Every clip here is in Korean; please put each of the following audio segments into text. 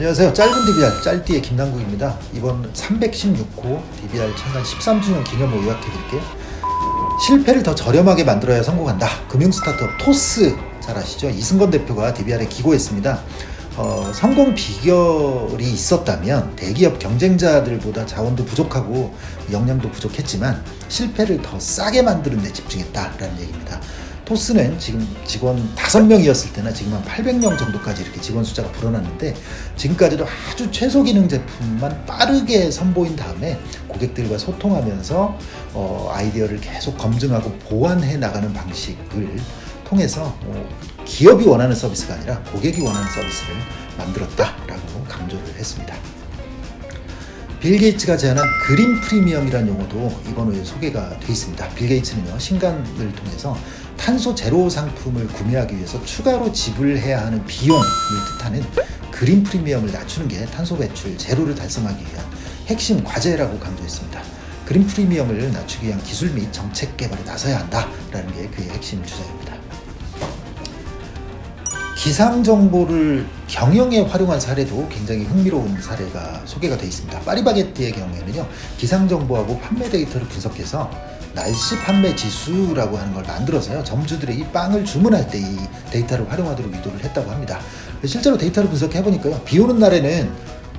안녕하세요. 짧은 DBR 짤띠의 김남국입니다. 이번 316호 DBR 창간 13주년 기념으로 요약해드릴게요. 실패를 더 저렴하게 만들어야 성공한다. 금융 스타트업 토스 잘 아시죠? 이승건 대표가 DBR에 기고했습니다. 어, 성공 비결이 있었다면 대기업 경쟁자들보다 자원도 부족하고 역량도 부족했지만 실패를 더 싸게 만드는 데 집중했다라는 얘기입니다. 토스는 지금 직원 5명이었을 때나 지금 한 800명 정도까지 이렇게 직원 숫자가 불어났는데 지금까지도 아주 최소 기능 제품만 빠르게 선보인 다음에 고객들과 소통하면서 어, 아이디어를 계속 검증하고 보완해 나가는 방식을 통해서 어, 기업이 원하는 서비스가 아니라 고객이 원하는 서비스를 만들었다라고 강조를 했습니다. 빌 게이츠가 제안한 그린 프리미엄이라는 용어도 이번 후에 소개가 되어 있습니다. 빌 게이츠는요, 신간을 통해서 탄소 제로 상품을 구매하기 위해서 추가로 지불해야 하는 비용을 뜻하는 그린 프리미엄을 낮추는 게 탄소 배출 제로를 달성하기 위한 핵심 과제라고 강조했습니다. 그린 프리미엄을 낮추기 위한 기술 및 정책 개발에 나서야 한다라는 게 그의 핵심 주장입니다. 기상 정보를 경영에 활용한 사례도 굉장히 흥미로운 사례가 소개가 되어 있습니다. 파리바게뜨의 경우에는요, 기상 정보하고 판매 데이터를 분석해서 날씨 판매 지수라고 하는 걸 만들어서요, 점주들이 이 빵을 주문할 때 이 데이터를 활용하도록 유도를 했다고 합니다. 실제로 데이터를 분석해 보니까요, 비 오는 날에는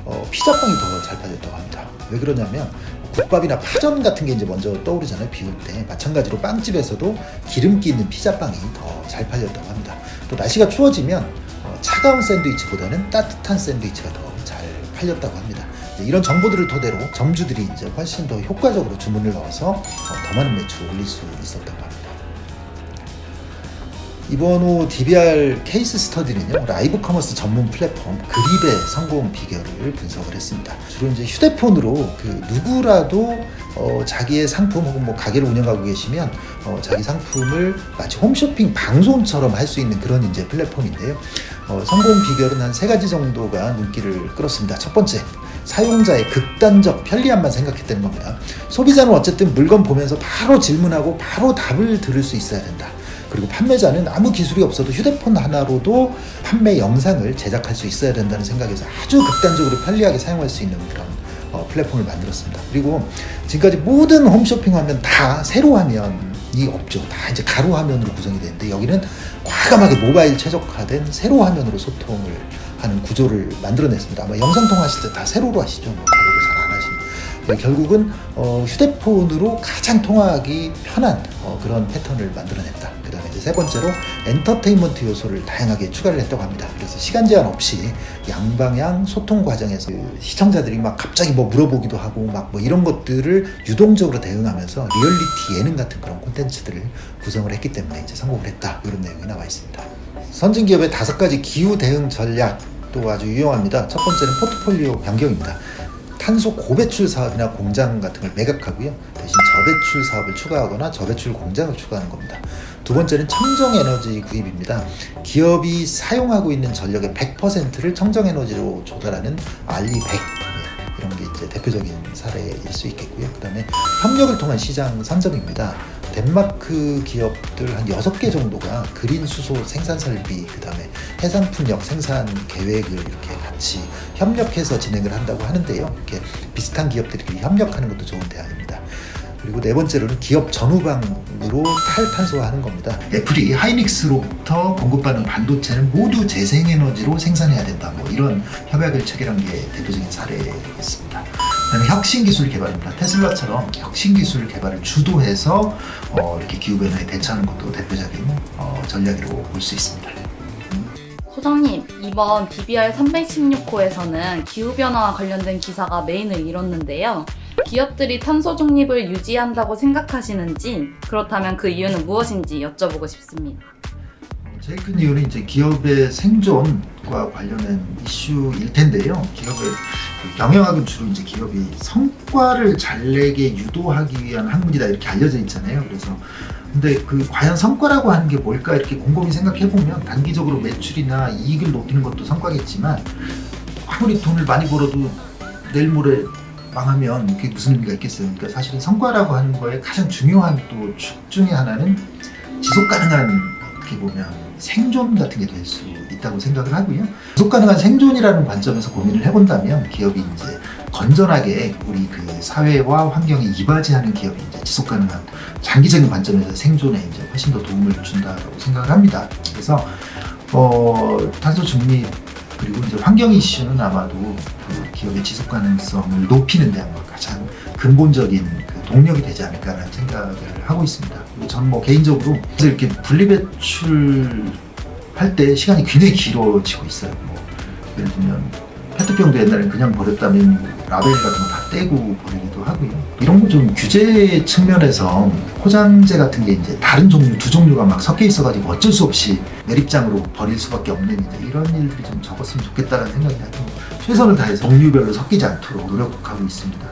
어, 피자빵이 더 잘 팔렸다고 합니다. 왜 그러냐면 국밥이나 파전 같은 게 이제 먼저 떠오르잖아요. 비올 때. 마찬가지로 빵집에서도 기름기 있는 피자빵이 더 잘 팔렸다고 합니다. 또 날씨가 추워지면 어, 차가운 샌드위치보다는 따뜻한 샌드위치가 더 잘 팔렸다고 합니다. 이런 정보들을 토대로 점주들이 이제 훨씬 더 효과적으로 주문을 넣어서 어, 더 많은 매출을 올릴 수 있었다고 합니다. 이번 호 DBR case study는요 live commerce 전문 플랫폼 그립의 성공 비결을 분석을 했습니다. 주로 이제 휴대폰으로 그 누구라도 어, 자기의 상품 혹은 뭐 가게를 운영하고 계시면 어, 자기 상품을 마치 홈쇼핑 방송처럼 할 수 있는 그런 이제 플랫폼인데요. 어, 성공 비결은 한 세 가지 정도가 눈길을 끌었습니다. 첫 번째, 사용자의 극단적 편리함만 생각했다는 겁니다. 소비자는 어쨌든 물건 보면서 바로 질문하고 바로 답을 들을 수 있어야 된다. 그리고 판매자는 아무 기술이 없어도 휴대폰 하나로도 판매 영상을 제작할 수 있어야 된다는 생각에서 아주 극단적으로 편리하게 사용할 수 있는 그런 어, 플랫폼을 만들었습니다. 그리고 지금까지 모든 홈쇼핑 화면 다 세로 화면이 없죠. 다 이제 가로 화면으로 구성이 되는데 여기는 과감하게 모바일 최적화된 세로 화면으로 소통을 하는 구조를 만들어냈습니다. 아마 영상 통화하실 때 다 세로로 하시죠. 뭐 가로로 잘 안 하시는. 네, 결국은 어, 휴대폰으로 가장 통화하기 편한 어, 그런 패턴을 만들어냈다. 세 번째로 엔터테인먼트 요소를 다양하게 추가를 했다고 합니다. 그래서 시간 제한 없이 양방향 소통 과정에서 그 시청자들이 막 갑자기 뭐 물어보기도 하고 막 뭐 이런 것들을 유동적으로 대응하면서 리얼리티 예능 같은 그런 콘텐츠들을 구성을 했기 때문에 이제 성공을 했다. 이런 내용이 나와 있습니다. 선진 기업의 다섯 가지 기후 대응 전략도 아주 유용합니다. 첫 번째는 포트폴리오 변경입니다. 탄소 고배출 사업이나 공장 같은 걸 매각하고요. 대신 저배출 사업을 추가하거나 저배출 공장을 추가하는 겁니다. 두 번째는 청정에너지 구입입니다. 기업이 사용하고 있는 전력의 100%를 청정에너지로 조달하는 알리100 이런 게 이제 대표적인 사례일 수 있겠고요. 그 다음에 협력을 통한 시장 선점입니다. 덴마크 기업들 한 6개 정도가 그린 수소 생산 설비, 그 다음에 해상풍력 생산 계획을 이렇게 같이 협력해서 진행을 한다고 하는데요. 이렇게 비슷한 기업들이 협력하는 것도 좋은 대안입니다. 그리고 네 번째로는 기업 전후방으로 탈탄소화하는 겁니다. 애플이 하이닉스로부터 공급받는 반도체는 모두 재생에너지로 생산해야 된다. 뭐 이런 협약을 체결한 게 대표적인 사례겠습니다. 그다음에 혁신 기술 개발입니다. 테슬라처럼 혁신 기술 개발을 주도해서 어, 이렇게 기후 변화에 대처하는 것도 대표적인 어, 전략이라고 볼 수 있습니다. 소장님, 이번 DBR 316호에서는 기후변화와 관련된 기사가 메인을 이뤘는데요. 기업들이 탄소 중립을 유지한다고 생각하시는지, 그렇다면 그 이유는 무엇인지 여쭤보고 싶습니다. 제일 큰 이유는 이제 기업의 생존과 관련된 이슈일 텐데요. 기업의 그 경영학은 주로 이제 기업이 성과를 잘 내게 유도하기 위한 학문이다 이렇게 알려져 있잖아요. 그래서 근데 그 과연 성과라고 하는 게 뭘까 이렇게 곰곰이 생각해 보면 단기적으로 매출이나 이익을 높이는 것도 성과겠지만 아무리 돈을 많이 벌어도 내일 모레 망하면 그게 무슨 의미가 있겠어요. 그러니까 사실은 성과라고 하는 거에 가장 중요한 또 축 중에 하나는 지속 가능한 어떻게 보면 생존 같은 게 될 수 있다고 생각을 하고요. 지속 가능한 생존이라는 관점에서 고민을 해본다면 기업이 이제 건전하게 우리 그 사회와 환경에 이바지하는 기업이 이제 지속 가능한 장기적인 관점에서 생존에 이제 훨씬 더 도움을 준다고 생각을 합니다. 그래서 어, 탄소 중립 그리고 이제 환경 이슈는 아마도 그 기업의 지속 가능성을 높이는 데 아마 가장 근본적인 그 동력이 되지 않을까라는 생각을 하고 있습니다. 그리고 저는 뭐 개인적으로 이렇게 분리배출 할 때 시간이 굉장히 길어지고 있어요. 뭐 예를 들면 페트병도 옛날에 그냥 버렸다면 뭐 라벨 같은 거 다 떼고 버리기도 하고요. 이런 거 좀 규제 측면에서 포장재 같은 게 이제 다른 종류 두 종류가 막 섞여 있어가지고 어쩔 수 없이 매립장으로 버릴 수밖에 없는 이제 이런 일들이 좀 적었으면 좋겠다는 생각이 하고 최선을 다해서 종류별로 섞이지 않도록 노력하고 있습니다.